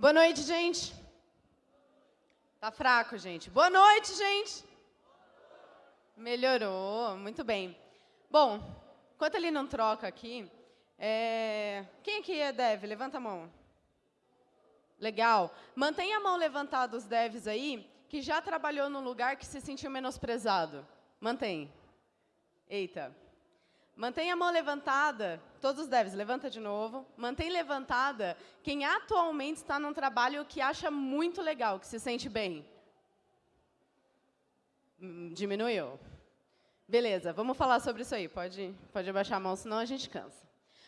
Boa noite, gente. Tá fraco, gente. Boa noite, gente. Melhorou, muito bem. Bom, enquanto ele não troca aqui, é... quem aqui é dev? Levanta a mão. Legal. Mantenha a mão levantada os devs aí, que já trabalhou num lugar que se sentiu menosprezado. Mantém. Eita. Mantenha a mão levantada, todos os devs, levanta de novo. Mantém levantada quem atualmente está num trabalho que acha muito legal, que se sente bem. Hum, diminuiu. Beleza, vamos falar sobre isso aí. Pode, pode abaixar a mão, senão a gente cansa.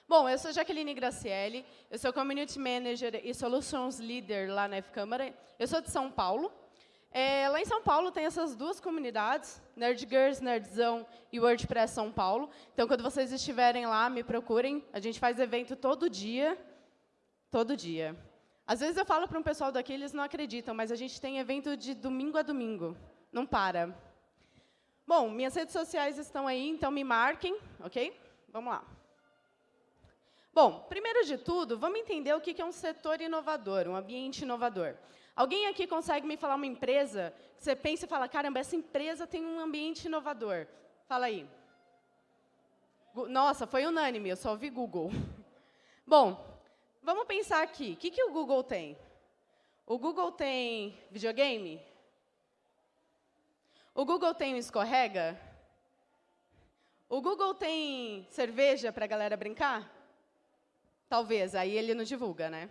Bom, eu sou Jaqueline Gracielli, eu sou Community Manager e Solutions Leader lá na F-Câmara. Eu sou de São Paulo, é, lá em São Paulo tem essas duas comunidades, Nerd Girls, Nerdzão e WordPress São Paulo. Então, quando vocês estiverem lá, me procurem. A gente faz evento todo dia. Todo dia. Às vezes eu falo para um pessoal daqui, eles não acreditam, mas a gente tem evento de domingo a domingo. Não para. Bom, minhas redes sociais estão aí, então me marquem, ok? Vamos lá. Bom, primeiro de tudo, vamos entender o que é um setor inovador, um ambiente inovador. Alguém aqui consegue me falar uma empresa que você pensa e fala, caramba, essa empresa tem um ambiente inovador. Fala aí. Nossa, foi unânime, eu só ouvi Google. Bom, vamos pensar aqui. O que, que o Google tem? O Google tem videogame? O Google tem um escorrega? O Google tem cerveja para a galera brincar? Talvez, aí ele não divulga, né?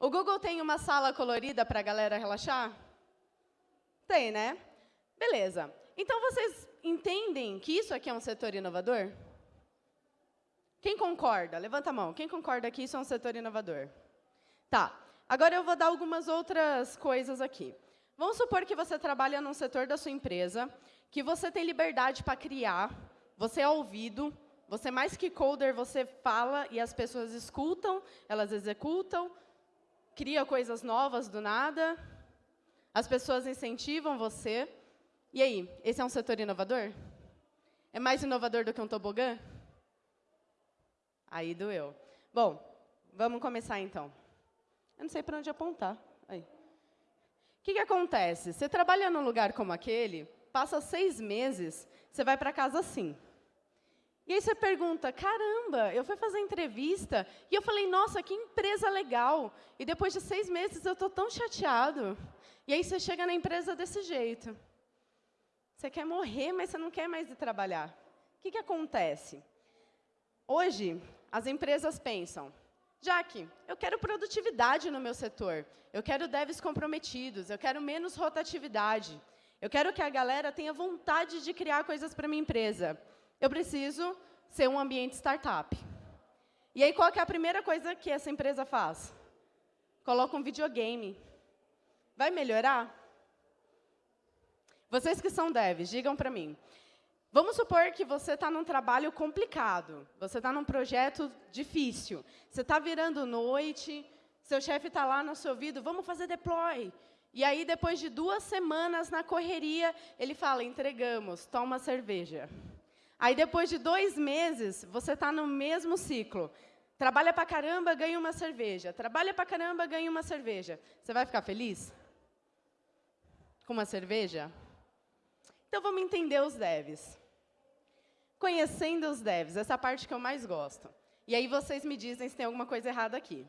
O Google tem uma sala colorida para a galera relaxar? Tem, né? Beleza. Então, vocês entendem que isso aqui é um setor inovador? Quem concorda? Levanta a mão. Quem concorda que isso é um setor inovador? Tá. Agora eu vou dar algumas outras coisas aqui. Vamos supor que você trabalha num setor da sua empresa, que você tem liberdade para criar, você é ouvido, você mais que coder, você fala e as pessoas escutam, elas executam, cria coisas novas do nada, as pessoas incentivam você. E aí, esse é um setor inovador? É mais inovador do que um tobogã? Aí doeu. Bom, vamos começar então. Eu não sei para onde apontar. Aí. O que, que acontece? Você trabalha num lugar como aquele, passa seis meses, você vai para casa assim. E aí você pergunta, caramba, eu fui fazer entrevista e eu falei, nossa, que empresa legal. E depois de seis meses eu estou tão chateado. E aí você chega na empresa desse jeito. Você quer morrer, mas você não quer mais ir trabalhar. O que, que acontece? Hoje, as empresas pensam, Jaque, eu quero produtividade no meu setor. Eu quero devs comprometidos. Eu quero menos rotatividade. Eu quero que a galera tenha vontade de criar coisas para minha empresa eu preciso ser um ambiente startup. E aí, qual é a primeira coisa que essa empresa faz? Coloca um videogame. Vai melhorar? Vocês que são devs, digam para mim. Vamos supor que você está num trabalho complicado, você está num projeto difícil, você está virando noite, seu chefe está lá no seu ouvido, vamos fazer deploy. E aí, depois de duas semanas na correria, ele fala, entregamos, toma cerveja. Aí, depois de dois meses, você está no mesmo ciclo. Trabalha para caramba, ganha uma cerveja. Trabalha para caramba, ganha uma cerveja. Você vai ficar feliz? Com uma cerveja? Então, vamos entender os devs. Conhecendo os devs, essa parte que eu mais gosto. E aí vocês me dizem se tem alguma coisa errada aqui.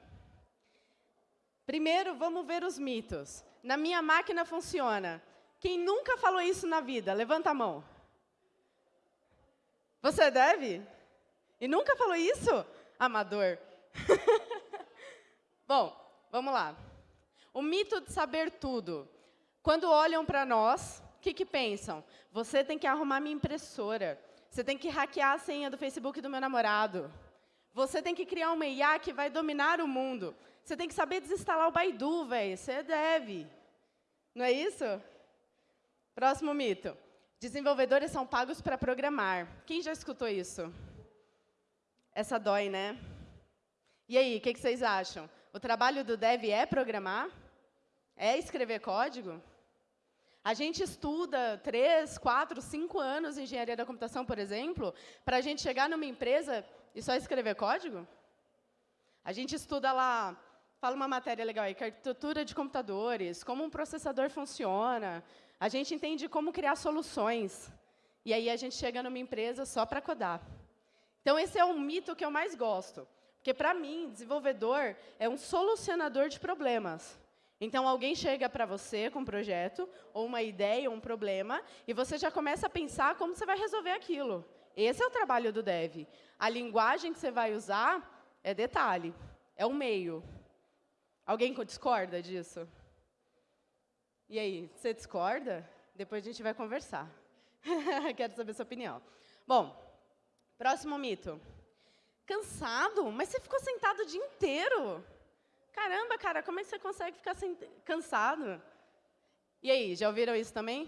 Primeiro, vamos ver os mitos. Na minha máquina funciona. Quem nunca falou isso na vida? Levanta a mão. Você deve? E nunca falou isso? Amador. Bom, vamos lá. O mito de saber tudo. Quando olham para nós, o que, que pensam? Você tem que arrumar minha impressora. Você tem que hackear a senha do Facebook do meu namorado. Você tem que criar uma IA que vai dominar o mundo. Você tem que saber desinstalar o Baidu, velho. Você deve. Não é isso? Próximo mito. Desenvolvedores são pagos para programar. Quem já escutou isso? Essa dói, né? E aí, o que, que vocês acham? O trabalho do dev é programar? É escrever código? A gente estuda três, quatro, cinco anos em engenharia da computação, por exemplo, para a gente chegar numa empresa e só escrever código? A gente estuda lá fala uma matéria legal aí, arquitetura de computadores, como um processador funciona. A gente entende como criar soluções. E aí a gente chega numa empresa só para codar. Então, esse é o mito que eu mais gosto. Porque, para mim, desenvolvedor é um solucionador de problemas. Então, alguém chega para você com um projeto, ou uma ideia, ou um problema, e você já começa a pensar como você vai resolver aquilo. Esse é o trabalho do dev. A linguagem que você vai usar é detalhe, é o meio. Alguém discorda disso? E aí, você discorda? Depois a gente vai conversar. Quero saber sua opinião. Bom, próximo mito. Cansado? Mas você ficou sentado o dia inteiro. Caramba, cara, como é que você consegue ficar cansado? E aí, já ouviram isso também?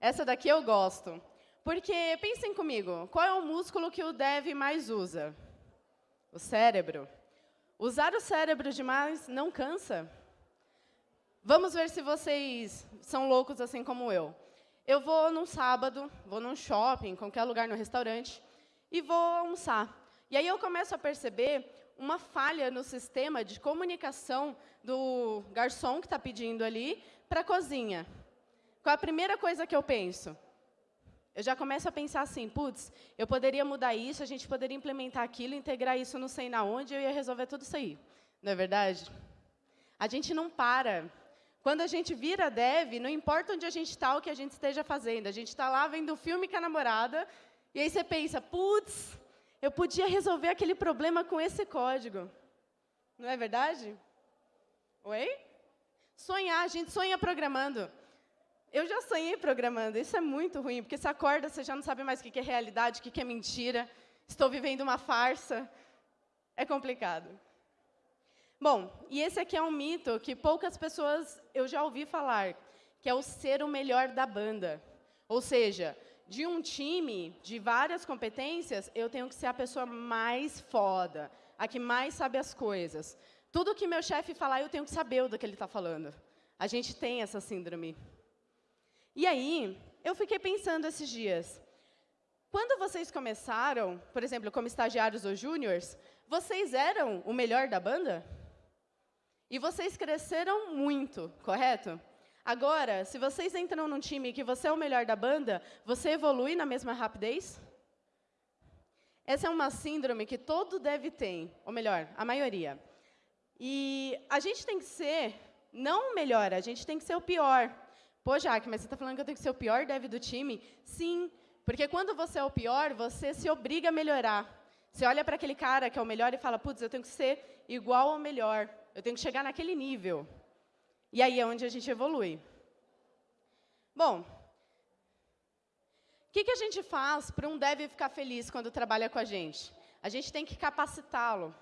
Essa daqui eu gosto. Porque, pensem comigo, qual é o músculo que o dev mais usa? O cérebro. Usar o cérebro demais não cansa? Vamos ver se vocês são loucos assim como eu. Eu vou num sábado, vou num shopping, qualquer lugar, no restaurante, e vou almoçar. E aí eu começo a perceber uma falha no sistema de comunicação do garçom que está pedindo ali para a cozinha. Qual a primeira coisa que eu penso? Eu já começo a pensar assim, putz, eu poderia mudar isso, a gente poderia implementar aquilo, integrar isso não sei na onde, eu ia resolver tudo isso aí. Não é verdade? A gente não para. Quando a gente vira dev, não importa onde a gente está, o que a gente esteja fazendo. A gente está lá vendo um filme com a namorada, e aí você pensa, putz, eu podia resolver aquele problema com esse código. Não é verdade? Oi? Sonhar, a gente sonha programando. Eu já sonhei programando, isso é muito ruim, porque você acorda, você já não sabe mais o que é realidade, o que é mentira, estou vivendo uma farsa, é complicado. Bom, e esse aqui é um mito que poucas pessoas eu já ouvi falar, que é o ser o melhor da banda. Ou seja, de um time de várias competências, eu tenho que ser a pessoa mais foda, a que mais sabe as coisas. Tudo que meu chefe falar, eu tenho que saber do que ele está falando. A gente tem essa síndrome. E aí, eu fiquei pensando esses dias. Quando vocês começaram, por exemplo, como estagiários ou júniores, vocês eram o melhor da banda? E vocês cresceram muito, correto? Agora, se vocês entram num time que você é o melhor da banda, você evolui na mesma rapidez? Essa é uma síndrome que todo deve ter, ou melhor, a maioria. E a gente tem que ser, não o melhor, a gente tem que ser o pior. Pô, Jaque, mas você está falando que eu tenho que ser o pior dev do time? Sim, porque quando você é o pior, você se obriga a melhorar. Você olha para aquele cara que é o melhor e fala, putz, eu tenho que ser igual ao melhor. Eu tenho que chegar naquele nível. E aí é onde a gente evolui. Bom, o que, que a gente faz para um dev ficar feliz quando trabalha com a gente? A gente tem que capacitá-lo.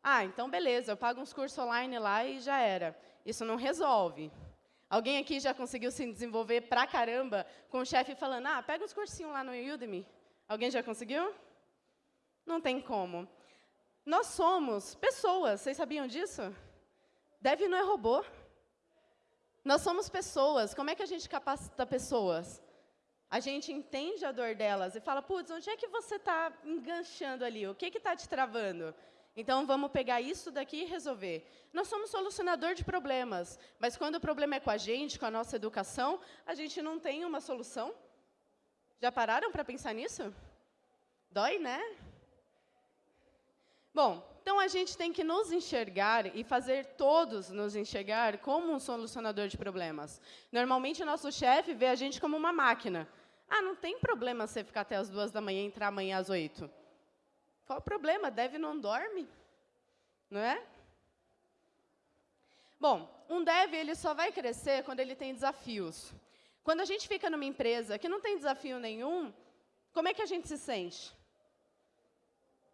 Ah, então beleza, eu pago uns cursos online lá e já era. Isso não resolve. Alguém aqui já conseguiu se desenvolver pra caramba com o chefe falando, ah, pega uns cursinhos lá no Udemy. Alguém já conseguiu? Não tem como. Nós somos pessoas, vocês sabiam disso? Deve não é robô. Nós somos pessoas. Como é que a gente capacita pessoas? A gente entende a dor delas e fala, putz, onde é que você está enganchando ali? O que está te travando? Então, vamos pegar isso daqui e resolver. Nós somos solucionador de problemas, mas quando o problema é com a gente, com a nossa educação, a gente não tem uma solução. Já pararam para pensar nisso? Dói, né? Bom, então a gente tem que nos enxergar e fazer todos nos enxergar como um solucionador de problemas. Normalmente, o nosso chefe vê a gente como uma máquina. Ah, não tem problema você ficar até as duas da manhã e entrar amanhã às oito. Qual o problema? Deve não dorme? Não é? Bom, um dev ele só vai crescer quando ele tem desafios. Quando a gente fica numa empresa que não tem desafio nenhum, como é que a gente se sente?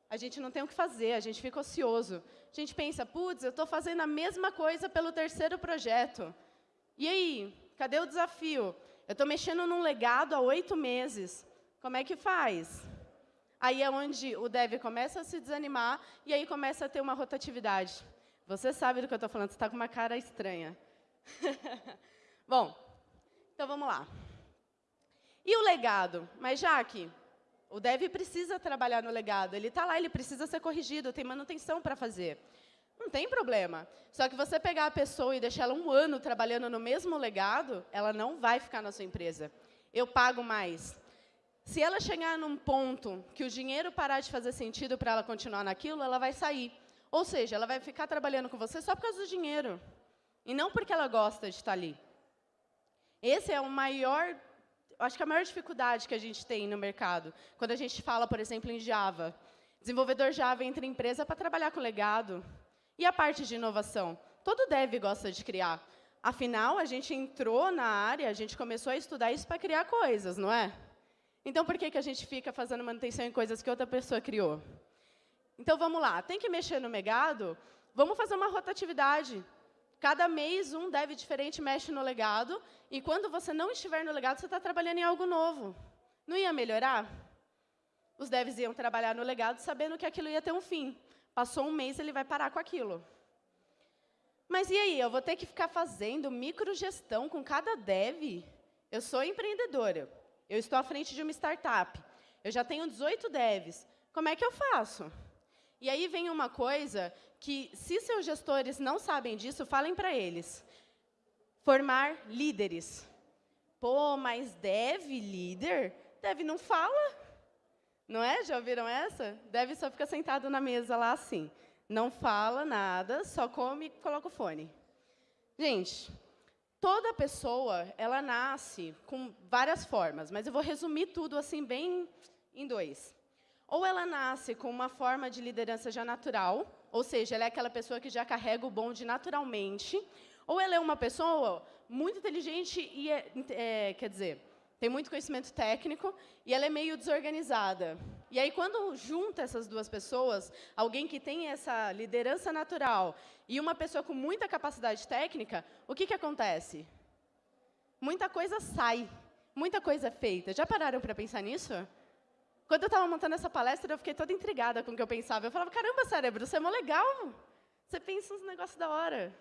A gente não tem o que fazer, a gente fica ocioso. A gente pensa, putz, eu estou fazendo a mesma coisa pelo terceiro projeto. E aí, cadê o desafio? Eu estou mexendo num legado há oito meses. Como é que faz? Aí é onde o dev começa a se desanimar e aí começa a ter uma rotatividade. Você sabe do que eu estou falando, você está com uma cara estranha. Bom, então vamos lá. E o legado? Mas, Jaque, o dev precisa trabalhar no legado. Ele está lá, ele precisa ser corrigido, tem manutenção para fazer. Não tem problema. Só que você pegar a pessoa e deixar ela um ano trabalhando no mesmo legado, ela não vai ficar na sua empresa. Eu pago mais. Se ela chegar num ponto que o dinheiro parar de fazer sentido para ela continuar naquilo, ela vai sair. Ou seja, ela vai ficar trabalhando com você só por causa do dinheiro. E não porque ela gosta de estar ali. Esse é o maior, acho que a maior dificuldade que a gente tem no mercado. Quando a gente fala, por exemplo, em Java. Desenvolvedor Java entra em empresa para trabalhar com legado. E a parte de inovação? Todo dev gosta de criar. Afinal, a gente entrou na área, a gente começou a estudar isso para criar coisas, não é? Então, por que, que a gente fica fazendo manutenção em coisas que outra pessoa criou? Então, vamos lá. Tem que mexer no legado? Vamos fazer uma rotatividade. Cada mês, um dev diferente mexe no legado, e quando você não estiver no legado, você está trabalhando em algo novo. Não ia melhorar? Os devs iam trabalhar no legado sabendo que aquilo ia ter um fim. Passou um mês, ele vai parar com aquilo. Mas e aí, eu vou ter que ficar fazendo microgestão com cada dev? Eu sou empreendedora, eu estou à frente de uma startup, eu já tenho 18 devs. Como é que eu faço? E aí vem uma coisa que, se seus gestores não sabem disso, falem para eles. Formar líderes. Pô, mas dev líder? Dev não fala. Não é? Já ouviram essa? Deve só ficar sentado na mesa lá assim. Não fala nada, só come e coloca o fone. Gente, toda pessoa, ela nasce com várias formas, mas eu vou resumir tudo assim bem em dois. Ou ela nasce com uma forma de liderança já natural, ou seja, ela é aquela pessoa que já carrega o bonde naturalmente, ou ela é uma pessoa muito inteligente e, é, é, quer dizer, tem muito conhecimento técnico e ela é meio desorganizada. E aí, quando junta essas duas pessoas, alguém que tem essa liderança natural e uma pessoa com muita capacidade técnica, o que, que acontece? Muita coisa sai, muita coisa é feita. Já pararam para pensar nisso? Quando eu estava montando essa palestra, eu fiquei toda intrigada com o que eu pensava. Eu falava, caramba, cérebro, você é mó legal. Você pensa uns negócios da hora.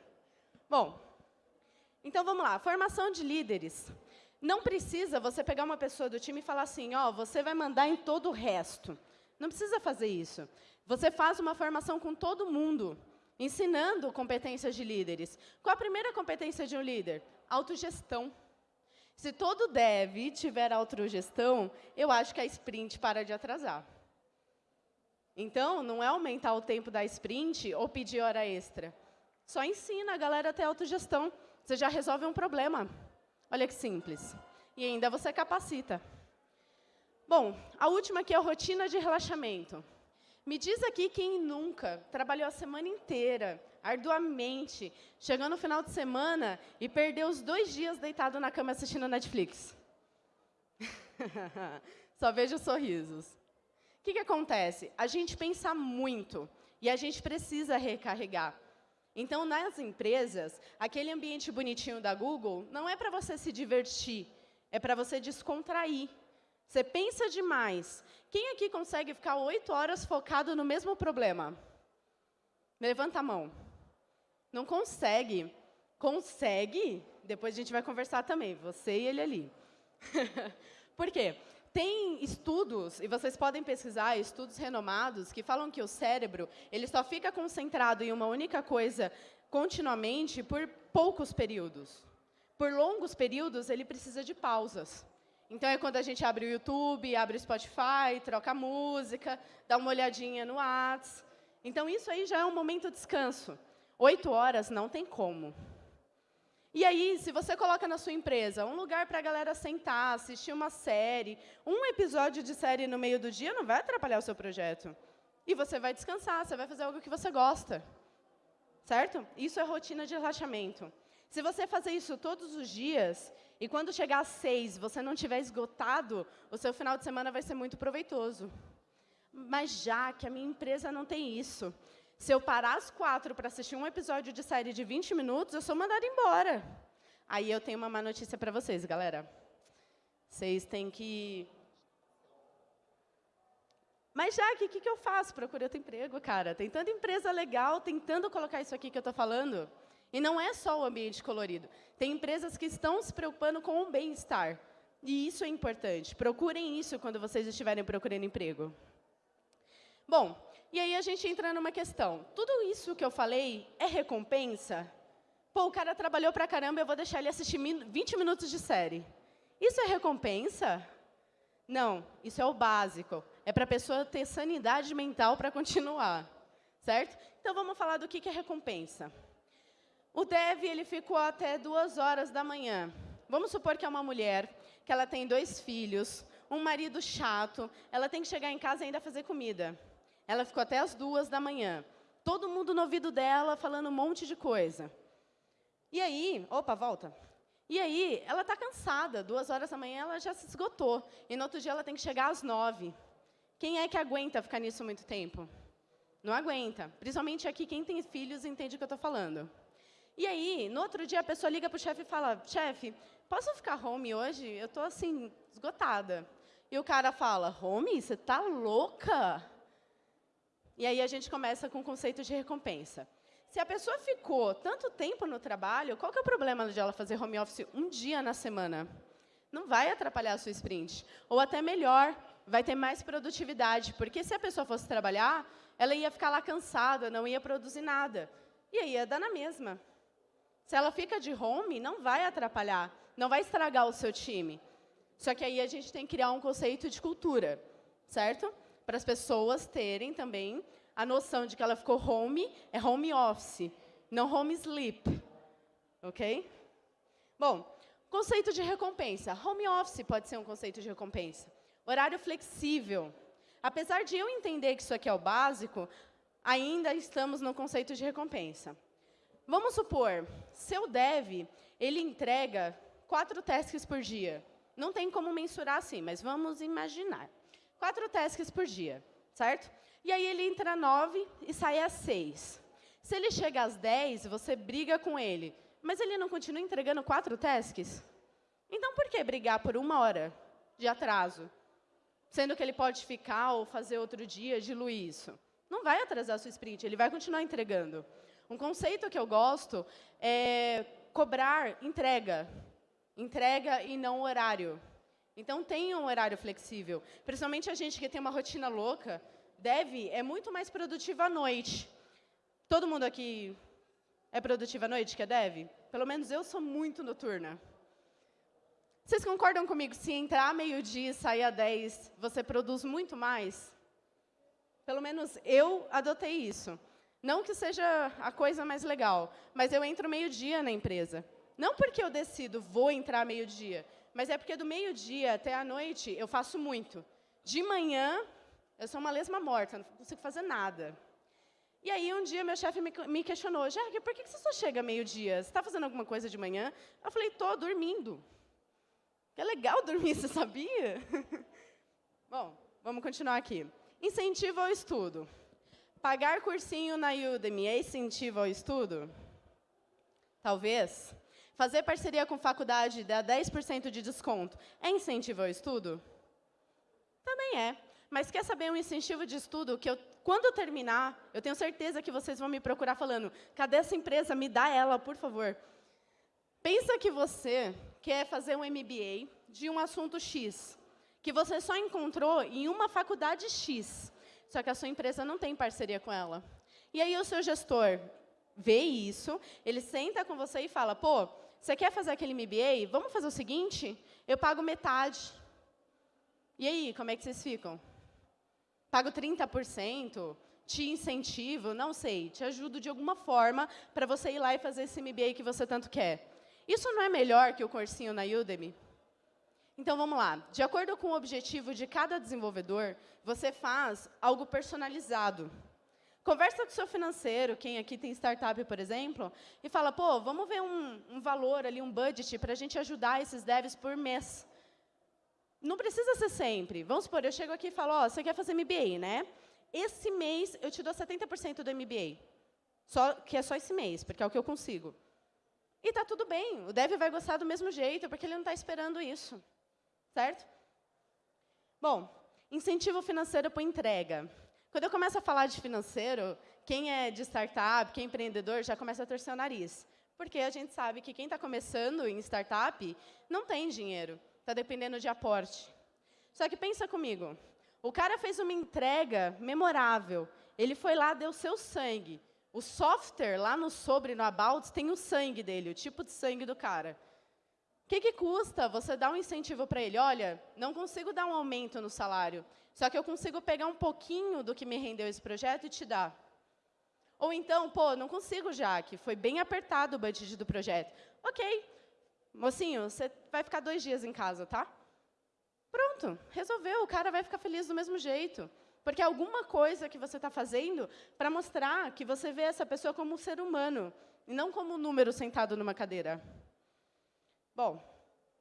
Bom, então vamos lá. Formação de líderes. Não precisa você pegar uma pessoa do time e falar assim, ó, oh, você vai mandar em todo o resto. Não precisa fazer isso. Você faz uma formação com todo mundo, ensinando competências de líderes. Qual a primeira competência de um líder? Autogestão. Se todo dev tiver autogestão, eu acho que a sprint para de atrasar. Então, não é aumentar o tempo da sprint ou pedir hora extra. Só ensina a galera a ter autogestão. Você já resolve um problema. Olha que simples. E ainda você capacita. Bom, a última aqui é a rotina de relaxamento. Me diz aqui quem nunca trabalhou a semana inteira, arduamente, chegou no final de semana e perdeu os dois dias deitado na cama assistindo Netflix. Só vejo sorrisos. O que, que acontece? A gente pensa muito e a gente precisa recarregar. Então, nas empresas, aquele ambiente bonitinho da Google não é para você se divertir, é para você descontrair. Você pensa demais. Quem aqui consegue ficar oito horas focado no mesmo problema? Levanta a mão. Não consegue. Consegue? Depois a gente vai conversar também, você e ele ali. Por quê? Tem estudos, e vocês podem pesquisar, estudos renomados, que falam que o cérebro ele só fica concentrado em uma única coisa continuamente por poucos períodos. Por longos períodos, ele precisa de pausas. Então, é quando a gente abre o YouTube, abre o Spotify, troca música, dá uma olhadinha no Whats. Então, isso aí já é um momento de descanso. Oito horas não tem como. E aí, se você coloca na sua empresa um lugar para a galera sentar, assistir uma série, um episódio de série no meio do dia não vai atrapalhar o seu projeto. E você vai descansar, você vai fazer algo que você gosta. Certo? Isso é rotina de relaxamento. Se você fazer isso todos os dias, e quando chegar às seis você não tiver esgotado, o seu final de semana vai ser muito proveitoso. Mas já que a minha empresa não tem isso, se eu parar às quatro para assistir um episódio de série de 20 minutos, eu sou mandada embora. Aí eu tenho uma má notícia para vocês, galera. Vocês têm que... Mas, já o que, que eu faço? Procure outro emprego, cara. Tem tanta empresa legal tentando colocar isso aqui que eu estou falando. E não é só o ambiente colorido. Tem empresas que estão se preocupando com o bem-estar. E isso é importante. Procurem isso quando vocês estiverem procurando emprego. Bom, E aí a gente entra numa questão. Tudo isso que eu falei é recompensa? Pô, o cara trabalhou pra caramba, eu vou deixar ele assistir 20 minutos de série. Isso é recompensa? Não, isso é o básico. É para a pessoa ter sanidade mental para continuar, certo? Então, vamos falar do que, é recompensa. O Dev ele ficou até duas horas da manhã. Vamos supor que é uma mulher, que ela tem dois filhos, um marido chato, ela tem que chegar em casa e ainda fazer comida. Ela ficou até as duas da manhã. Todo mundo no ouvido dela, falando um monte de coisa. E aí, opa, volta. E aí, ela está cansada, duas horas da manhã ela já se esgotou. E no outro dia ela tem que chegar às nove. Quem é que aguenta ficar nisso muito tempo? Não aguenta. Principalmente aqui, quem tem filhos entende o que eu estou falando. E aí, no outro dia, a pessoa liga para o chefe e fala, chefe, posso ficar home hoje? Eu estou, assim, esgotada. E o cara fala, home? Você está louca? E aí a gente começa com o conceito de recompensa. Se a pessoa ficou tanto tempo no trabalho, qual que é o problema de ela fazer home office um dia na semana? Não vai atrapalhar a sua sprint. Ou até melhor, vai ter mais produtividade. Porque se a pessoa fosse trabalhar, ela ia ficar lá cansada, não ia produzir nada. E aí ia dar na mesma. Se ela fica de home, não vai atrapalhar, não vai estragar o seu time. Só que aí a gente tem que criar um conceito de cultura, certo? Para as pessoas terem também a noção de que ela ficou home é home office, não home sleep. Ok? Bom, conceito de recompensa. Home office pode ser um conceito de recompensa. Horário flexível. Apesar de eu entender que isso aqui é o básico, ainda estamos no conceito de recompensa. Vamos supor, seu dev, ele entrega quatro tasks por dia. Não tem como mensurar assim, mas vamos imaginar. Quatro tasks por dia, certo? E aí ele entra às 9 e sai às 6. Se ele chega às 10, você briga com ele. Mas ele não continua entregando quatro tasks? Então, por que brigar por uma hora de atraso? Sendo que ele pode ficar ou fazer outro dia, diluir isso. Não vai atrasar a sua sprint, ele vai continuar entregando. Um conceito que eu gosto é cobrar entrega. Entrega e não horário. Então, tenha um horário flexível. Principalmente a gente que tem uma rotina louca, Dev é muito mais produtiva à noite. Todo mundo aqui é produtivo à noite, que é Dev? Pelo menos eu sou muito noturna. Vocês concordam comigo, se entrar meio-dia e sair a 10, você produz muito mais? Pelo menos eu adotei isso. Não que seja a coisa mais legal, mas eu entro meio-dia na empresa. Não porque eu decido, vou entrar meio-dia, mas é porque do meio-dia até a noite eu faço muito. De manhã, eu sou uma lesma morta, não consigo fazer nada. E aí, um dia, meu chefe me, questionou, Jaque, por que você só chega meio-dia? Você está fazendo alguma coisa de manhã? Eu falei, estou dormindo. É legal dormir, você sabia? Bom, vamos continuar aqui. Incentivo ao estudo. Pagar cursinho na Udemy é incentivo ao estudo? Talvez. Fazer parceria com faculdade dá 10% de desconto é incentivo ao estudo? Também é. Mas quer saber um incentivo de estudo que eu, quando eu terminar, eu tenho certeza que vocês vão me procurar falando, cadê essa empresa? Me dá ela, por favor. Pensa que você quer fazer um MBA de um assunto X, que você só encontrou em uma faculdade X, só que a sua empresa não tem parceria com ela. E aí o seu gestor vê isso, ele senta com você e fala, pô, você quer fazer aquele MBA? Vamos fazer o seguinte, eu pago metade. E aí, como é que vocês ficam? pago 30%, te incentivo, não sei, te ajudo de alguma forma para você ir lá e fazer esse MBA que você tanto quer. Isso não é melhor que o cursinho na Udemy? Então, vamos lá. De acordo com o objetivo de cada desenvolvedor, você faz algo personalizado. Conversa com o seu financeiro, quem aqui tem startup, por exemplo, e fala, pô, vamos ver um, um valor ali, um budget, para a gente ajudar esses devs por mês. Não precisa ser sempre. Vamos supor, eu chego aqui e falo, ó, oh, você quer fazer MBA, né? Esse mês eu te dou 70% do MBA. Só, que é só esse mês, porque é o que eu consigo. E está tudo bem, o dev vai gostar do mesmo jeito, porque ele não está esperando isso. Certo? Bom, incentivo financeiro para entrega. Quando eu começo a falar de financeiro, quem é de startup, quem é empreendedor, já começa a torcer o nariz. Porque a gente sabe que quem está começando em startup não tem dinheiro está dependendo de aporte. Só que pensa comigo, o cara fez uma entrega memorável, ele foi lá, deu seu sangue. O software, lá no sobre, no About, tem o sangue dele, o tipo de sangue do cara. Que, que custa você dar um incentivo para ele? Olha, não consigo dar um aumento no salário, só que eu consigo pegar um pouquinho do que me rendeu esse projeto e te dar. Ou então, pô, não consigo, Jaque, foi bem apertado o budget do projeto. Ok, mocinho, você vai ficar dois dias em casa, tá? Pronto, resolveu, o cara vai ficar feliz do mesmo jeito. Porque alguma coisa que você está fazendo para mostrar que você vê essa pessoa como um ser humano, e não como um número sentado numa cadeira. Bom,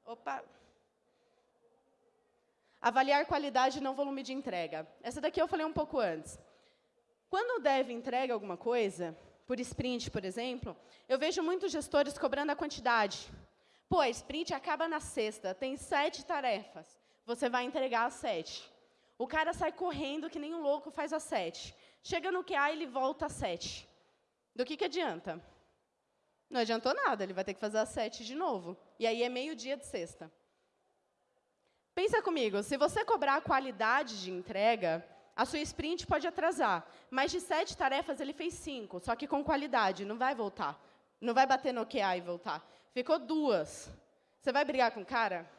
opa. Avaliar qualidade não volume de entrega. Essa daqui eu falei um pouco antes. Quando o dev entrega alguma coisa, por sprint, por exemplo, eu vejo muitos gestores cobrando a quantidade. Pô, a sprint acaba na sexta, tem sete tarefas. Você vai entregar as sete. O cara sai correndo que nem um louco, faz as sete. Chega no QA, ele volta às sete. Do que, que adianta? Não adiantou nada, ele vai ter que fazer às sete de novo. E aí é meio-dia de sexta. Pensa comigo, se você cobrar a qualidade de entrega, a sua sprint pode atrasar. Mas de sete tarefas, ele fez cinco, só que com qualidade, não vai voltar. Não vai bater no QA e voltar. Ficou duas. Você vai brigar com o cara?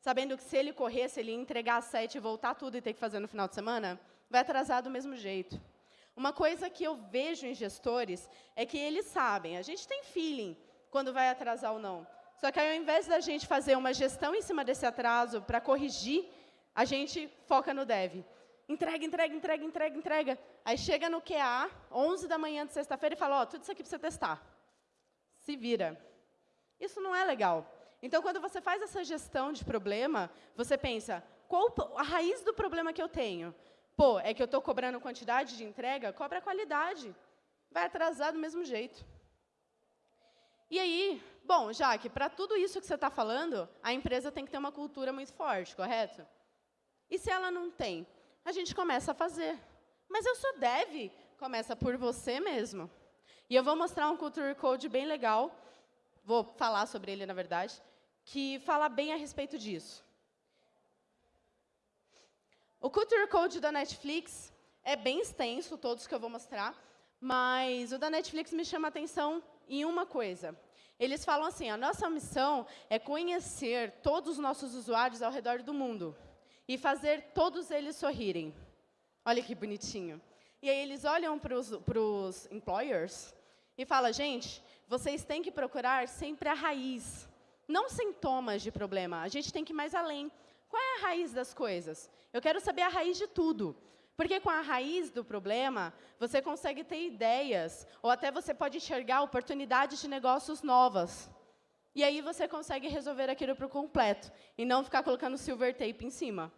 Sabendo que se ele corresse, ele entregar às sete e voltar tudo e ter que fazer no final de semana? Vai atrasar do mesmo jeito. Uma coisa que eu vejo em gestores é que eles sabem, a gente tem feeling quando vai atrasar ou não. Só que ao invés da gente fazer uma gestão em cima desse atraso para corrigir, a gente foca no dev. Entrega, entrega, entrega, entrega, entrega. Aí chega no QA, 11 da manhã de sexta-feira, e fala, ó, oh, tudo isso aqui você testar. Se vira. Isso não é legal. Então, quando você faz essa gestão de problema, você pensa, qual a raiz do problema que eu tenho? Pô, é que eu estou cobrando quantidade de entrega? Cobra qualidade. Vai atrasar do mesmo jeito. E aí, bom, Jaque, para tudo isso que você está falando, a empresa tem que ter uma cultura muito forte, correto? E se ela não tem? A gente começa a fazer. Mas eu sou dev. Começa por você mesmo. E eu vou mostrar um Culture Code bem legal, vou falar sobre ele, na verdade, que fala bem a respeito disso. O Culture Code da Netflix é bem extenso, todos que eu vou mostrar, mas o da Netflix me chama a atenção em uma coisa. Eles falam assim, a nossa missão é conhecer todos os nossos usuários ao redor do mundo e fazer todos eles sorrirem. Olha que bonitinho. E aí eles olham para os employers e falam, gente, vocês têm que procurar sempre a raiz, não sintomas de problema. A gente tem que ir mais além. Qual é a raiz das coisas? Eu quero saber a raiz de tudo. Porque com a raiz do problema, você consegue ter ideias, ou até você pode enxergar oportunidades de negócios novas. E aí você consegue resolver aquilo por completo, e não ficar colocando silver tape em cima.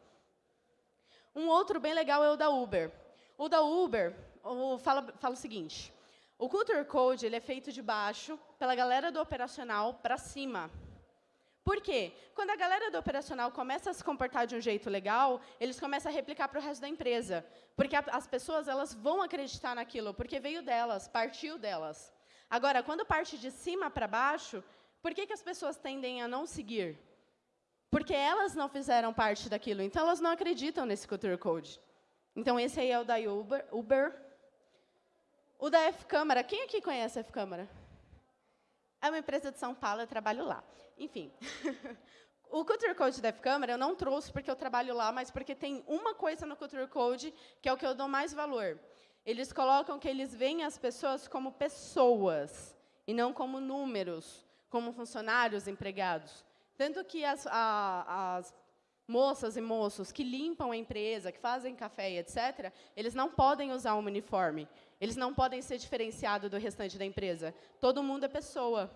Um outro bem legal é o da Uber. O da Uber o, fala, fala o seguinte, o Culture Code ele é feito de baixo, pela galera do operacional, para cima. Por quê? Quando a galera do operacional começa a se comportar de um jeito legal, eles começam a replicar para o resto da empresa. Porque a, as pessoas elas vão acreditar naquilo, porque veio delas, partiu delas. Agora, quando parte de cima para baixo, por que, que as pessoas tendem a não seguir? Porque elas não fizeram parte daquilo, então elas não acreditam nesse Culture Code. Então, esse aí é o da Uber. Uber. O da F-Câmara. Quem aqui conhece a F-Câmara? É uma empresa de São Paulo, eu trabalho lá. Enfim. o Culture Code da F-Câmara eu não trouxe porque eu trabalho lá, mas porque tem uma coisa no Culture Code que é o que eu dou mais valor. Eles colocam que eles veem as pessoas como pessoas e não como números, como funcionários empregados. Tanto que as, a, as moças e moços que limpam a empresa, que fazem café, etc., eles não podem usar um uniforme. Eles não podem ser diferenciados do restante da empresa. Todo mundo é pessoa.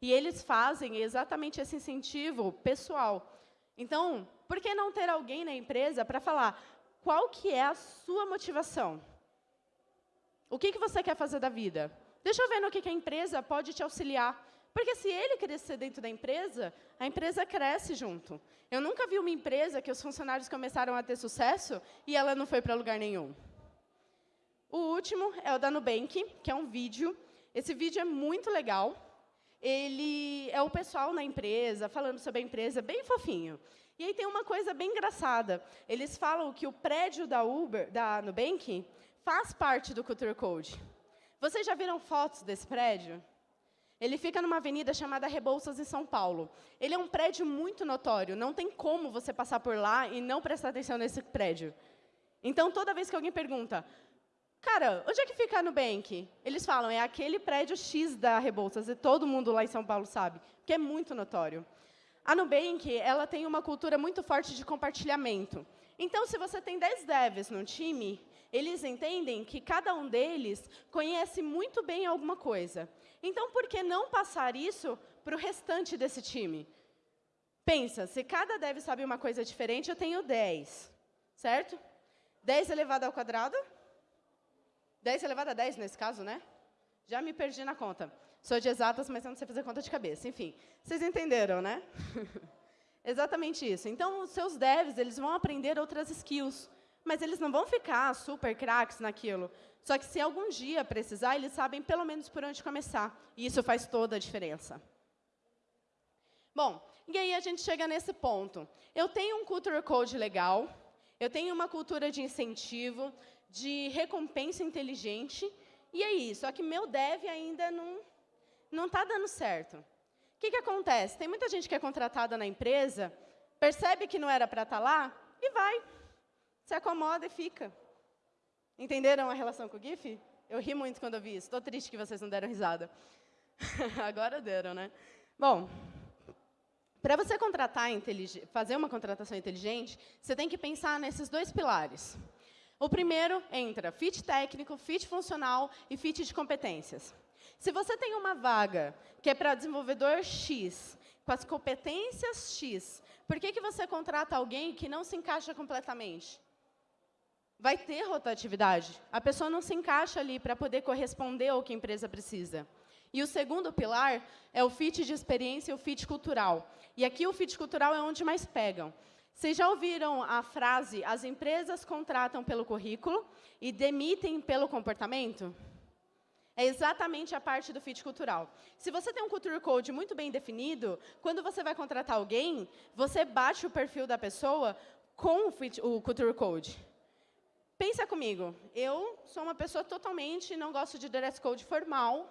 E eles fazem exatamente esse incentivo pessoal. Então, por que não ter alguém na empresa para falar qual que é a sua motivação? O que, que você quer fazer da vida? Deixa eu ver no que, que a empresa pode te auxiliar. Porque se ele crescer dentro da empresa, a empresa cresce junto. Eu nunca vi uma empresa que os funcionários começaram a ter sucesso e ela não foi para lugar nenhum. O último é o da Nubank, que é um vídeo. Esse vídeo é muito legal. Ele é o pessoal na empresa, falando sobre a empresa, bem fofinho. E aí tem uma coisa bem engraçada. Eles falam que o prédio da Uber, da Nubank, faz parte do Culture Code. Vocês já viram fotos desse prédio? Ele fica numa avenida chamada Rebouças, em São Paulo. Ele é um prédio muito notório, não tem como você passar por lá e não prestar atenção nesse prédio. Então, toda vez que alguém pergunta, cara, onde é que fica a Nubank? Eles falam, é aquele prédio X da Rebouças, e todo mundo lá em São Paulo sabe, que é muito notório. A Nubank ela tem uma cultura muito forte de compartilhamento. Então, se você tem 10 devs no time, eles entendem que cada um deles conhece muito bem alguma coisa. Então, por que não passar isso para o restante desse time? Pensa, se cada dev sabe uma coisa diferente, eu tenho 10, certo? 10 elevado ao quadrado? 10 elevado a 10, nesse caso, né? Já me perdi na conta. Sou de exatas, mas eu não sei fazer conta de cabeça. Enfim, vocês entenderam, né? Exatamente isso. Então, os seus devs eles vão aprender outras skills mas eles não vão ficar super craques naquilo. Só que se algum dia precisar, eles sabem pelo menos por onde começar. E isso faz toda a diferença. Bom, e aí a gente chega nesse ponto. Eu tenho um culture code legal, eu tenho uma cultura de incentivo, de recompensa inteligente, e aí, só que meu dev ainda não não está dando certo. O que, que acontece? Tem muita gente que é contratada na empresa, percebe que não era para estar tá lá e vai se acomoda e fica. Entenderam a relação com o GIF? Eu ri muito quando eu vi isso. Estou triste que vocês não deram risada. Agora deram, né? Bom, para você contratar fazer uma contratação inteligente, você tem que pensar nesses dois pilares. O primeiro entra fit técnico, fit funcional e fit de competências. Se você tem uma vaga que é para desenvolvedor X, com as competências X, por que, que você contrata alguém que não se encaixa completamente? vai ter rotatividade. A pessoa não se encaixa ali para poder corresponder ao que a empresa precisa. E o segundo pilar é o fit de experiência e o fit cultural. E aqui o fit cultural é onde mais pegam. Vocês já ouviram a frase, as empresas contratam pelo currículo e demitem pelo comportamento? É exatamente a parte do fit cultural. Se você tem um culture code muito bem definido, quando você vai contratar alguém, você bate o perfil da pessoa com o, fit, o culture code. Pensa comigo, eu sou uma pessoa totalmente, não gosto de dress code formal,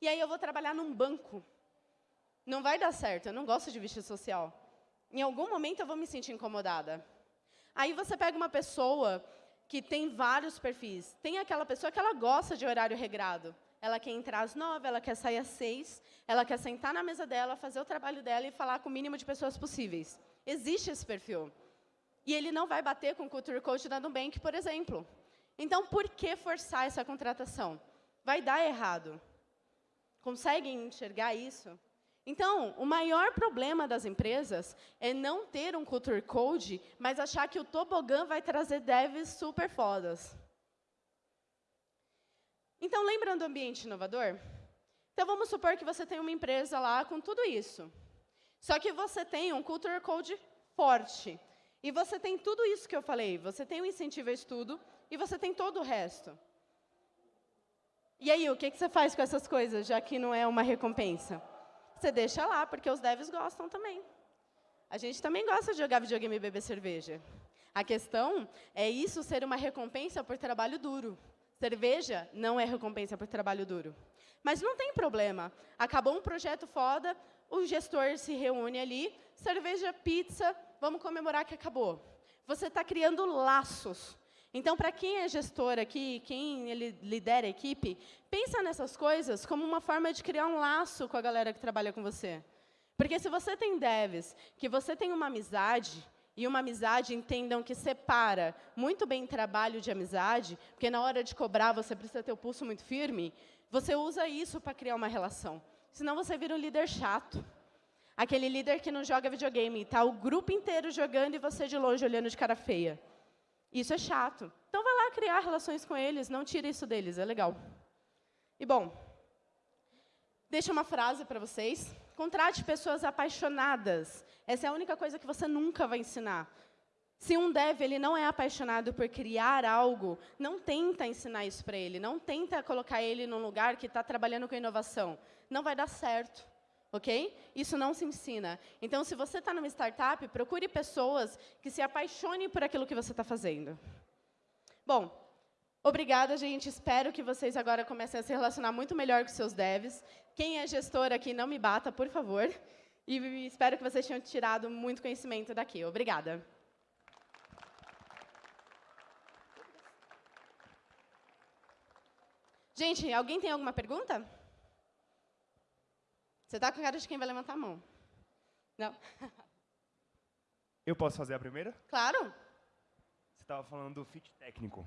e aí eu vou trabalhar num banco. Não vai dar certo, eu não gosto de vestir social. Em algum momento eu vou me sentir incomodada. Aí você pega uma pessoa que tem vários perfis. Tem aquela pessoa que ela gosta de horário regrado. Ela quer entrar às nove, ela quer sair às seis, ela quer sentar na mesa dela, fazer o trabalho dela e falar com o mínimo de pessoas possíveis. Existe esse perfil. E ele não vai bater com o Culture Code da Nubank, por exemplo. Então, por que forçar essa contratação? Vai dar errado. Conseguem enxergar isso? Então, o maior problema das empresas é não ter um Culture Code, mas achar que o tobogã vai trazer devs super fodas. Então, lembrando do ambiente inovador? Então, vamos supor que você tem uma empresa lá com tudo isso. Só que você tem um Culture Code forte. E você tem tudo isso que eu falei. Você tem o incentivo a estudo e você tem todo o resto. E aí, o que, que você faz com essas coisas, já que não é uma recompensa? Você deixa lá, porque os devs gostam também. A gente também gosta de jogar videogame e beber cerveja. A questão é isso ser uma recompensa por trabalho duro. Cerveja não é recompensa por trabalho duro. Mas não tem problema. Acabou um projeto foda, o gestor se reúne ali, cerveja, pizza, vamos comemorar que acabou. Você está criando laços. Então, para quem é gestor aqui, quem lidera a equipe, pensa nessas coisas como uma forma de criar um laço com a galera que trabalha com você. Porque se você tem devs, que você tem uma amizade, e uma amizade, entendam que separa muito bem trabalho de amizade, porque na hora de cobrar você precisa ter o pulso muito firme, você usa isso para criar uma relação. Senão você vira um líder chato. Aquele líder que não joga videogame, está o grupo inteiro jogando e você de longe olhando de cara feia. Isso é chato. Então, vai lá criar relações com eles, não tire isso deles, é legal. E, bom, deixa uma frase para vocês. Contrate pessoas apaixonadas. Essa é a única coisa que você nunca vai ensinar. Se um dev ele não é apaixonado por criar algo, não tenta ensinar isso para ele, não tenta colocar ele num lugar que está trabalhando com inovação. Não vai dar certo ok? Isso não se ensina. Então, se você está numa startup, procure pessoas que se apaixonem por aquilo que você está fazendo. Bom, Obrigada, gente. Espero que vocês agora comecem a se relacionar muito melhor com seus devs. Quem é gestor aqui, não me bata, por favor. E espero que vocês tenham tirado muito conhecimento daqui. Obrigada. Gente, alguém tem alguma pergunta? Você está com cara de quem vai levantar a mão. Não? Eu posso fazer a primeira? Claro. Você estava falando do fit técnico.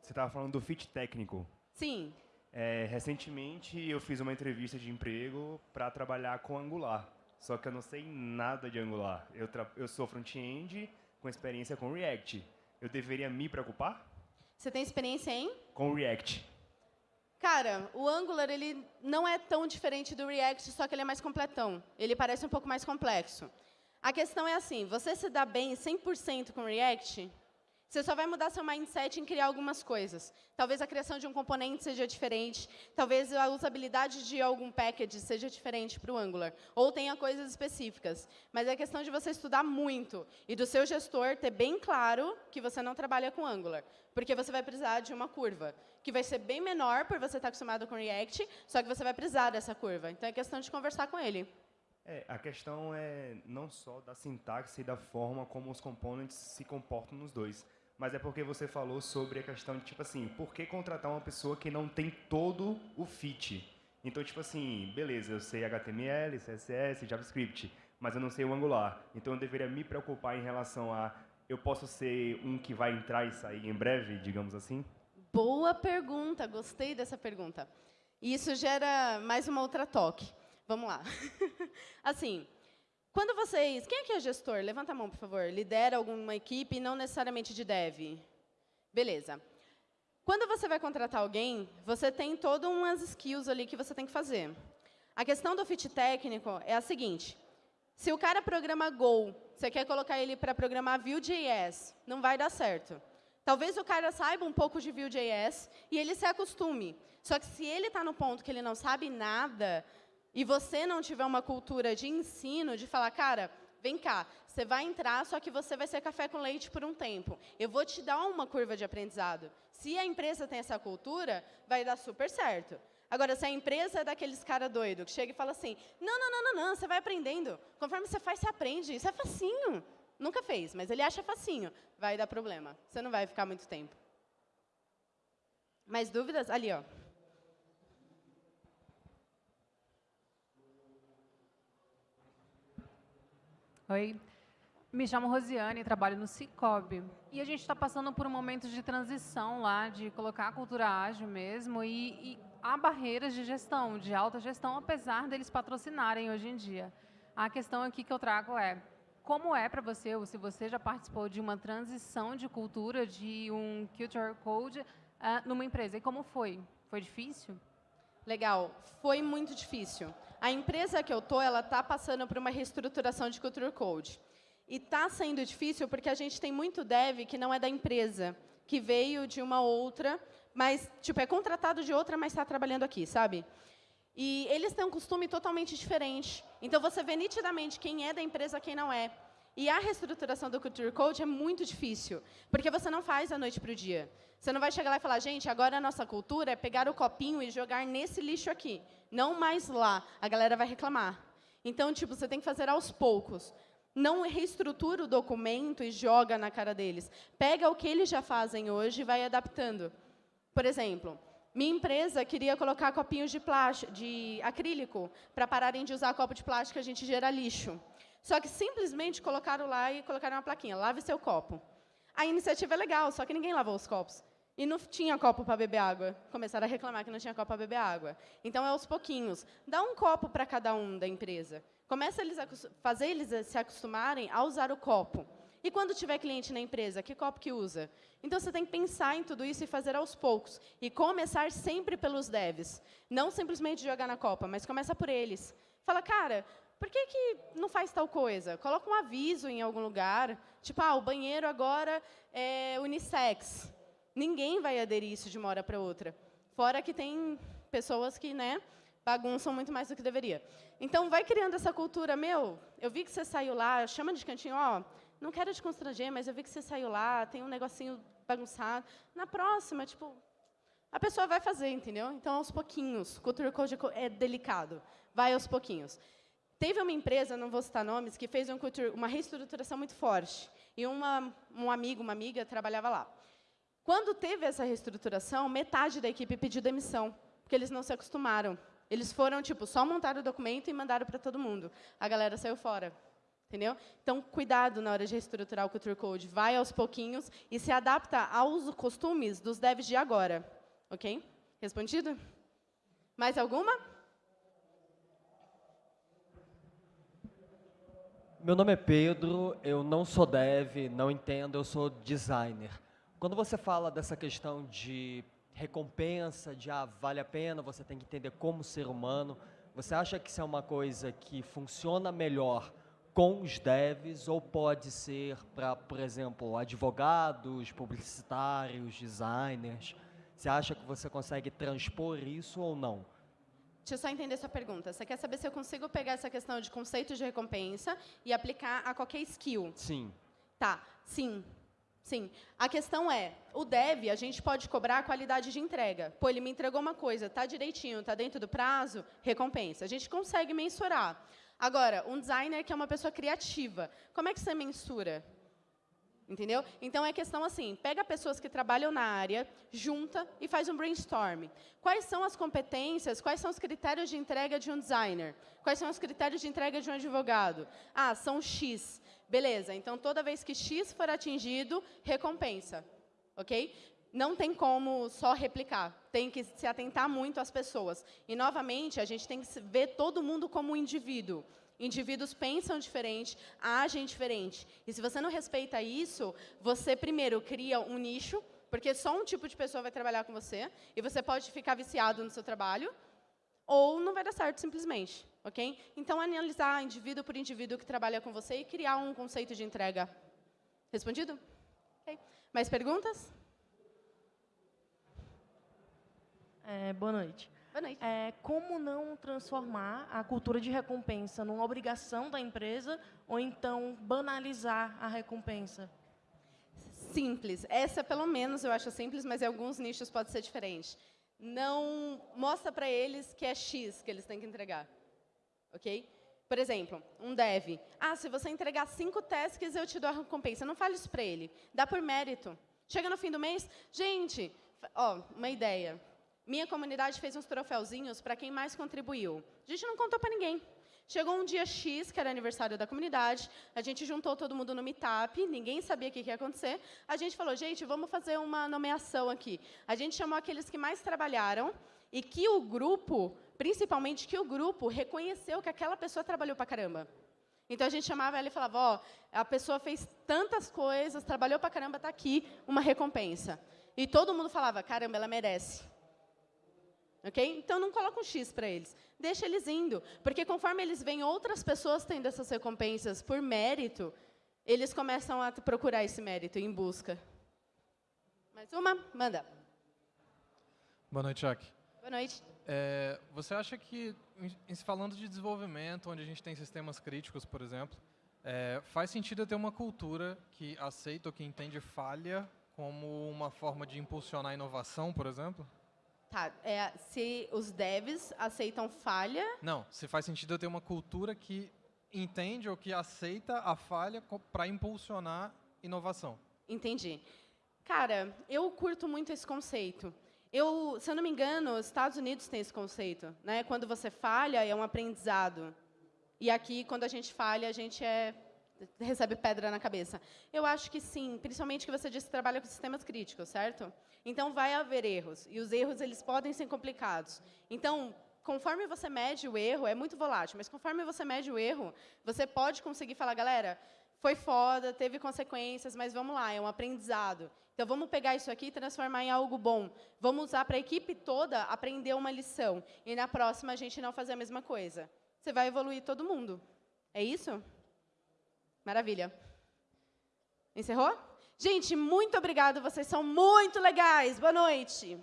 Você estava falando do fit técnico. Sim. É, recentemente, eu fiz uma entrevista de emprego para trabalhar com Angular. Só que eu não sei nada de Angular. Eu, eu sou front-end com experiência com React. Eu deveria me preocupar? Você tem experiência em? Com React. Cara, o Angular ele não é tão diferente do React, só que ele é mais completão. Ele parece um pouco mais complexo. A questão é assim, você se dá bem 100% com React, você só vai mudar seu mindset em criar algumas coisas. Talvez a criação de um componente seja diferente, talvez a usabilidade de algum package seja diferente para o Angular, ou tenha coisas específicas. Mas é questão de você estudar muito e do seu gestor ter bem claro que você não trabalha com Angular, porque você vai precisar de uma curva, que vai ser bem menor por você estar acostumado com React, só que você vai precisar dessa curva. Então, é questão de conversar com ele. É, a questão é não só da sintaxe e da forma como os componentes se comportam nos dois, mas é porque você falou sobre a questão de, tipo assim, por que contratar uma pessoa que não tem todo o fit? Então, tipo assim, beleza, eu sei HTML, CSS, JavaScript, mas eu não sei o Angular. Então, eu deveria me preocupar em relação a eu posso ser um que vai entrar e sair em breve, digamos assim? Boa pergunta, gostei dessa pergunta. Isso gera mais uma outra toque. Vamos lá. assim, quando vocês... Quem aqui é gestor? Levanta a mão, por favor. Lidera alguma equipe, não necessariamente de dev. Beleza. Quando você vai contratar alguém, você tem todas umas skills ali que você tem que fazer. A questão do fit técnico é a seguinte. Se o cara programa Go, você quer colocar ele para programar Vue.js, não vai dar certo. Talvez o cara saiba um pouco de Vue.js e ele se acostume. Só que se ele está no ponto que ele não sabe nada, e você não tiver uma cultura de ensino, de falar, cara, vem cá, você vai entrar, só que você vai ser café com leite por um tempo. Eu vou te dar uma curva de aprendizado. Se a empresa tem essa cultura, vai dar super certo. Agora, se a empresa é daqueles cara doido que chega e fala assim, não, não, não, não, não, você vai aprendendo. Conforme você faz, você aprende. Isso é facinho. Nunca fez, mas ele acha facinho. Vai dar problema. Você não vai ficar muito tempo. Mais dúvidas? Ali, ó. Oi, me chamo Rosiane, trabalho no Cicobi. E a gente está passando por um momento de transição lá, de colocar a cultura ágil mesmo, e, e há barreiras de gestão, de alta gestão, apesar deles patrocinarem hoje em dia. A questão aqui que eu trago é, como é para você, ou se você já participou de uma transição de cultura, de um Culture Code uh, numa empresa, e como foi? Foi difícil? Legal, foi muito difícil. A empresa que eu tô, ela está passando por uma reestruturação de Culture Code. E está sendo difícil porque a gente tem muito dev que não é da empresa, que veio de uma outra, mas tipo é contratado de outra, mas está trabalhando aqui, sabe? E eles têm um costume totalmente diferente. Então você vê nitidamente quem é da empresa, quem não é. E a reestruturação do Culture Code é muito difícil, porque você não faz da noite para o dia. Você não vai chegar lá e falar, gente, agora a nossa cultura é pegar o copinho e jogar nesse lixo aqui, não mais lá. A galera vai reclamar. Então, tipo, você tem que fazer aos poucos. Não reestrutura o documento e joga na cara deles. Pega o que eles já fazem hoje e vai adaptando. Por exemplo, minha empresa queria colocar copinhos de, plástico, de acrílico para pararem de usar copo de plástico, a gente gera lixo. Só que simplesmente colocaram lá e colocaram uma plaquinha, lave seu copo. A iniciativa é legal, só que ninguém lavou os copos. E não tinha copo para beber água. Começaram a reclamar que não tinha copo para beber água. Então, é aos pouquinhos. Dá um copo para cada um da empresa. Começa eles a fazer eles se acostumarem a usar o copo. E quando tiver cliente na empresa, que copo que usa? Então, você tem que pensar em tudo isso e fazer aos poucos. E começar sempre pelos devs. Não simplesmente jogar na copa, mas começa por eles. Fala, cara, por que, que não faz tal coisa? Coloca um aviso em algum lugar, tipo, ah, o banheiro agora é unissex. Ninguém vai aderir isso de uma hora para outra. Fora que tem pessoas que né, bagunçam muito mais do que deveria. Então, vai criando essa cultura, meu, eu vi que você saiu lá, chama de cantinho, ó, não quero te constranger, mas eu vi que você saiu lá, tem um negocinho bagunçado. Na próxima, tipo, a pessoa vai fazer, entendeu? Então, aos pouquinhos. Culture Code é delicado. Vai aos pouquinhos. Teve uma empresa, não vou citar nomes, que fez um uma reestruturação muito forte. E uma, um amigo, uma amiga, trabalhava lá. Quando teve essa reestruturação, metade da equipe pediu demissão, porque eles não se acostumaram. Eles foram, tipo, só montaram o documento e mandaram para todo mundo. A galera saiu fora. Entendeu? Então, cuidado na hora de reestruturar o Culture Code. Vai aos pouquinhos e se adapta aos costumes dos devs de agora. Ok? Respondido? Mais alguma? Meu nome é Pedro, eu não sou dev, não entendo, eu sou designer. Quando você fala dessa questão de recompensa, de ah, vale a pena, você tem que entender como ser humano, você acha que isso é uma coisa que funciona melhor com os devs ou pode ser para, por exemplo, advogados, publicitários, designers? Você acha que você consegue transpor isso ou não? Deixa eu só entender essa pergunta. Você quer saber se eu consigo pegar essa questão de conceito de recompensa e aplicar a qualquer skill? Sim. Tá, sim. Sim. A questão é, o dev, a gente pode cobrar a qualidade de entrega. Pô, ele me entregou uma coisa, tá direitinho, tá dentro do prazo, recompensa. A gente consegue mensurar. Agora, um designer que é uma pessoa criativa, como é que você mensura? Entendeu? Então, é questão assim, pega pessoas que trabalham na área, junta e faz um brainstorm. Quais são as competências, quais são os critérios de entrega de um designer? Quais são os critérios de entrega de um advogado? Ah, são X. Beleza, então, toda vez que X for atingido, recompensa. Ok? Não tem como só replicar, tem que se atentar muito às pessoas. E, novamente, a gente tem que ver todo mundo como um indivíduo. Indivíduos pensam diferente, agem diferente. E se você não respeita isso, você primeiro cria um nicho, porque só um tipo de pessoa vai trabalhar com você, e você pode ficar viciado no seu trabalho, ou não vai dar certo simplesmente, ok? Então, analisar indivíduo por indivíduo que trabalha com você e criar um conceito de entrega. Respondido? Okay. Mais perguntas? É, boa noite. Boa noite. É, como não transformar a cultura de recompensa numa obrigação da empresa ou então banalizar a recompensa? Simples. Essa, pelo menos, eu acho simples, mas em alguns nichos pode ser diferente. Não mostra para eles que é X que eles têm que entregar. Ok? Por exemplo, um dev. Ah, se você entregar cinco tasks, eu te dou a recompensa. Não fale isso para ele. Dá por mérito. Chega no fim do mês, gente, ó, uma ideia. Minha comunidade fez uns troféuzinhos para quem mais contribuiu. A gente não contou para ninguém. Chegou um dia X, que era aniversário da comunidade, a gente juntou todo mundo no Meetup, ninguém sabia o que ia acontecer. A gente falou, gente, vamos fazer uma nomeação aqui. A gente chamou aqueles que mais trabalharam e que o grupo, principalmente que o grupo, reconheceu que aquela pessoa trabalhou para caramba. Então, a gente chamava ela e falava, ó, oh, a pessoa fez tantas coisas, trabalhou para caramba, está aqui uma recompensa. E todo mundo falava, caramba, ela merece. Okay? Então, não coloca um X para eles. Deixa eles indo. Porque conforme eles veem outras pessoas tendo essas recompensas por mérito, eles começam a procurar esse mérito em busca. Mais uma? Manda. Boa noite, Jack. Boa noite. É, você acha que, falando de desenvolvimento, onde a gente tem sistemas críticos, por exemplo, é, faz sentido ter uma cultura que aceita ou que entende falha como uma forma de impulsionar a inovação, por exemplo? Tá, é, se os devs aceitam falha... Não, se faz sentido eu ter uma cultura que entende ou que aceita a falha para impulsionar inovação. Entendi. Cara, eu curto muito esse conceito. Eu, se eu não me engano, os Estados Unidos têm esse conceito. Né? Quando você falha, é um aprendizado. E aqui, quando a gente falha, a gente é, recebe pedra na cabeça. Eu acho que sim, principalmente que você disse que trabalha com sistemas críticos, certo? Então, vai haver erros. E os erros eles podem ser complicados. Então, conforme você mede o erro, é muito volátil, mas conforme você mede o erro, você pode conseguir falar, galera, foi foda, teve consequências, mas vamos lá, é um aprendizado. Então, vamos pegar isso aqui e transformar em algo bom. Vamos usar para a equipe toda aprender uma lição. E na próxima, a gente não fazer a mesma coisa. Você vai evoluir todo mundo. É isso? Maravilha. Encerrou? Gente, muito obrigado, vocês são muito legais. Boa noite.